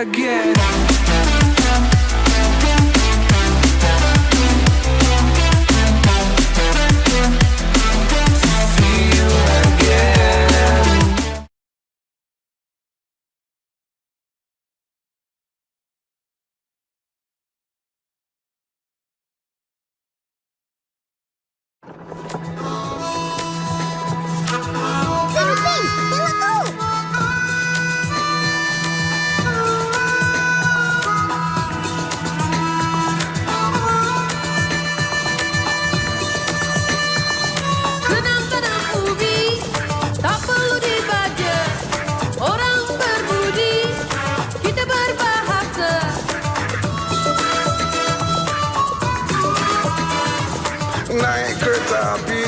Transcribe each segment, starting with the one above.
again kereta api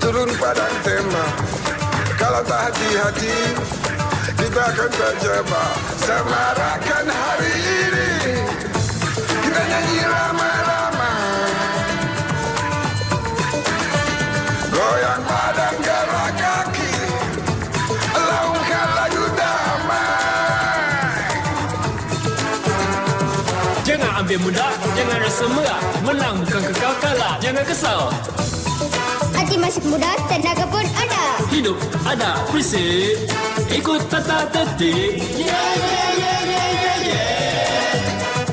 Turun padang tembak Kalau tak hati-hati Kita akan terjebak Semarakan hari ini. Kita nyanyi ramai-ramai ambil mudah, jangan rasa merah. Menang bukan kekal kalah, jangan kesal. Hati masih muda, tenaga pun ada. Hidup ada prinsip. Ikut tata tertib. Yeah, yeah, yeah, yeah, yeah, yeah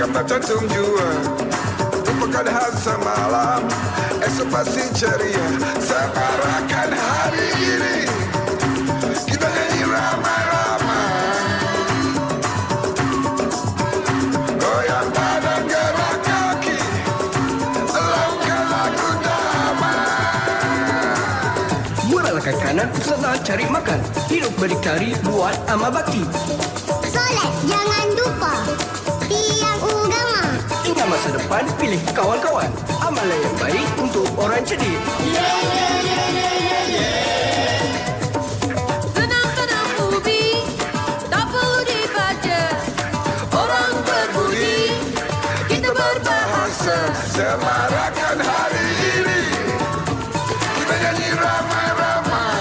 Akan tercantum jua. Lupakan hal semalam Esok pasti ceria. Semarakan hari ini. Kita nyanyi ramai-ramai. Goyang badan gerak kaki. Lakukan lagu damai. Meralakan kanan serta cari makan. Hidup berdikari buat amal bakti. Solat, jangan lupa masa depan pilih kawan-kawan. Amalan yang baik untuk orang cerdik. Yeah, yeah, yeah, yeah, yeah, yeah. Semarakan hari ini Kita nyanyi ramai-ramai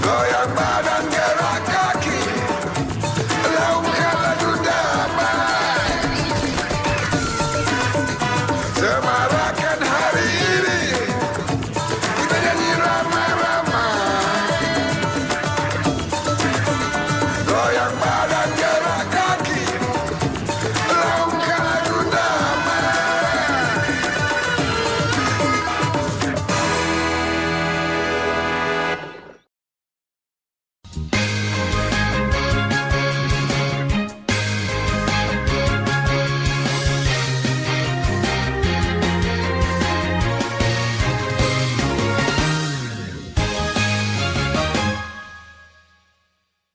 Goyang badan